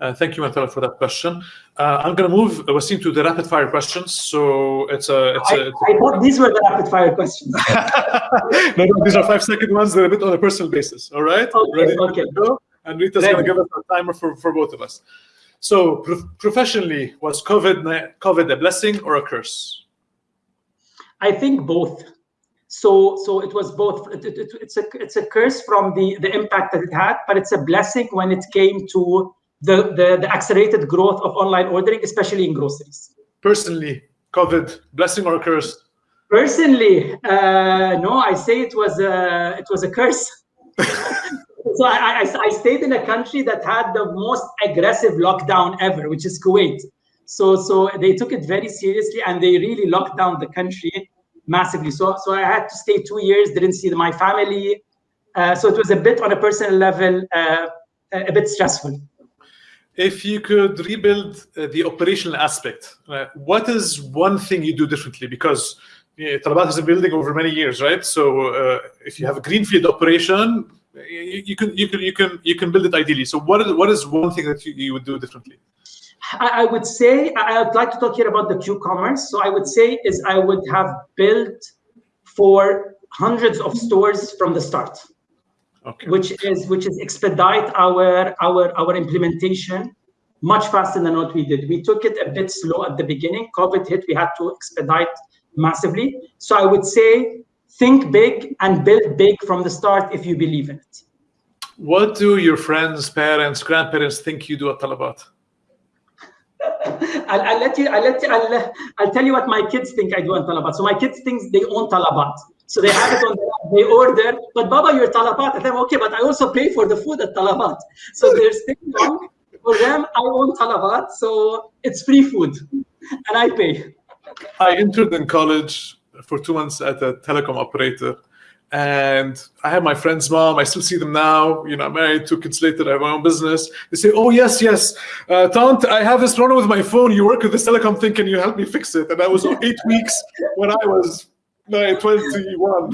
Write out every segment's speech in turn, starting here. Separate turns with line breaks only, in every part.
Uh, thank you, Matala, for that question. Uh, I'm going to move uh, Wasim to the rapid fire questions. So it's a. It's
I, I thought these were the rapid fire questions.
no, no, these are five second ones. They're a bit on a personal basis. All right.
Okay.
Ready
okay.
go? And Rita's going to give us a timer for, for both of us. So pro professionally, was COVID COVID a blessing or a curse?
I think both. So so it was both. It, it, it's a it's a curse from the the impact that it had, but it's a blessing when it came to the, the, the accelerated growth of online ordering, especially in groceries.
Personally, COVID, blessing or curse?
Personally, uh, no, I say it was a, it was a curse. so I, I, I, stayed in a country that had the most aggressive lockdown ever, which is Kuwait. So, so they took it very seriously and they really locked down the country massively. So, so I had to stay two years, didn't see my family. Uh, so it was a bit on a personal level, uh, a bit stressful
if you could rebuild uh, the operational aspect, uh, what is one thing you do differently? Because you Talabat has been building over many years, right? So uh, if you have a greenfield operation, you, you, can you can you can you can build it ideally. So what is what is one thing that you, you would do differently?
I, I would say I would like to talk here about the Q-commerce. So I would say is I would have built for hundreds of stores from the start okay. which is which is expedite our our our implementation much faster than what we did. We took it a bit slow at the beginning. COVID hit, we had to expedite massively. So I would say think big and build big from the start if you believe in it.
What do your friends, parents, grandparents think you do at Talabat?
I'll, I'll, let you. I'll let you. I'll, I'll tell you what my kids think I do on Talabat. So my kids think they own Talabat. So they have it on the they order, but Baba, you're Talabat. And I'm okay, but I also pay for the food at Talabat. So they're staying on. For them, I own Talabat, so it's free food, and I pay.
I entered in college for two months at a telecom operator, and I have my friend's mom. I still see them now. You know, I'm married, two kids later, I have my own business. They say, "Oh yes, yes, uh, Tant, I have this problem with my phone. You work with this telecom thing. Can you help me fix it?" And that was eight weeks when I was no, 21.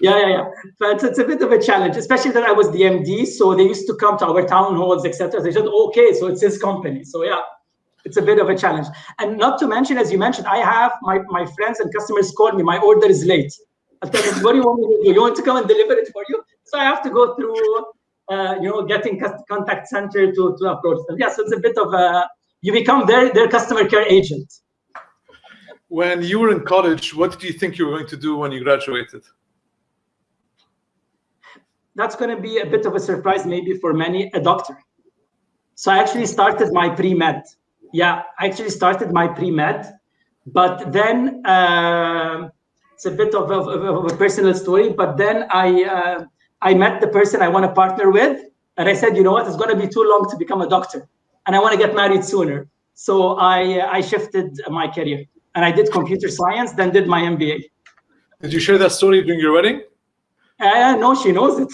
Yeah, yeah, yeah. But it's a bit of a challenge, especially that I was the MD. So they used to come to our town halls, etc. They said, okay, so it's his company. So yeah, it's a bit of a challenge. And not to mention, as you mentioned, I have my, my friends and customers call me, my order is late. I'll tell them, what do you want me to do? You want to come and deliver it for you? So I have to go through, uh, you know, getting contact center to, to approach them. Yeah, so it's a bit of a, you become their, their customer care agent.
When you were in college, what did you think you were going to do when you graduated?
That's going to be a bit of a surprise, maybe for many, a doctor. So I actually started my pre-med. Yeah, I actually started my pre-med, but then uh, it's a bit of a, of a, personal story. But then I uh, I met the person I want to partner with, and I said, you know what, it's going to be too long to become a doctor, and I want to get married sooner. So I I shifted my career and I did computer science, then did my MBA.
Did you share that story during your wedding?
Uh, no, she knows it.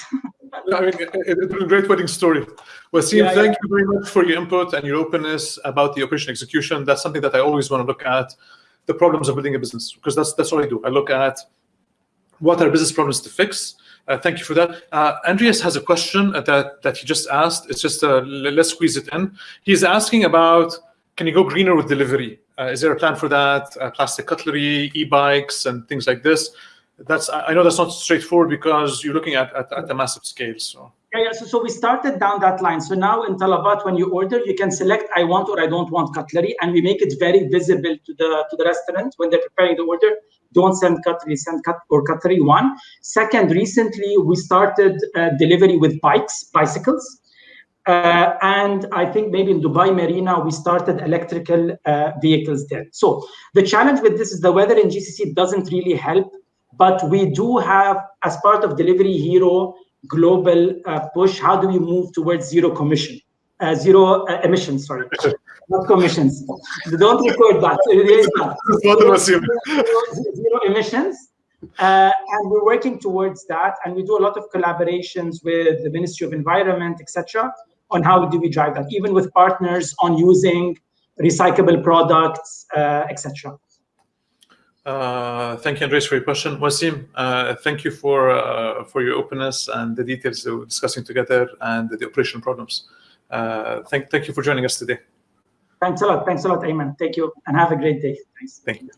I mean, it, it was a great wedding story. Wasim, yeah, thank yeah. you very much for your input and your openness about the operation execution. That's something that I always want to look at, the problems of building a business, because that's that's what I do. I look at what are business problems to fix. Uh, thank you for that. Uh, Andreas has a question that, that he just asked. It's just, uh, let's squeeze it in. He's asking about, can you go greener with delivery? Uh, is there a plan for that? Uh, plastic cutlery, e-bikes, and things like this. That's I know that's not straightforward because you're looking at at, at a massive scale. So.
Yeah, yeah. So, so we started down that line. So now in Talabat, when you order, you can select I want or I don't want cutlery, and we make it very visible to the to the restaurant when they're preparing the order. Don't send cutlery, send cut or cutlery. One. Second, recently we started uh, delivery with bikes, bicycles. Uh, and I think maybe in Dubai Marina, we started electrical uh, vehicles there. So the challenge with this is the weather in GCC doesn't really help, but we do have, as part of Delivery Hero global uh, push, how do we move towards zero commission, uh, zero uh, emissions, sorry, not commissions. Don't record that. zero emissions. Uh, and we're working towards that, and we do a lot of collaborations with the Ministry of Environment, etc on how do we drive that, even with partners on using recyclable products, uh, etc.
Uh, thank you, Andres, for your question. Wasim, uh, thank you for uh, for your openness and the details we are discussing together and the operational problems. Uh, thank, thank you for joining us today.
Thanks a lot. Thanks a lot, Ayman. Thank you, and have a great day. Thanks.
Thank you.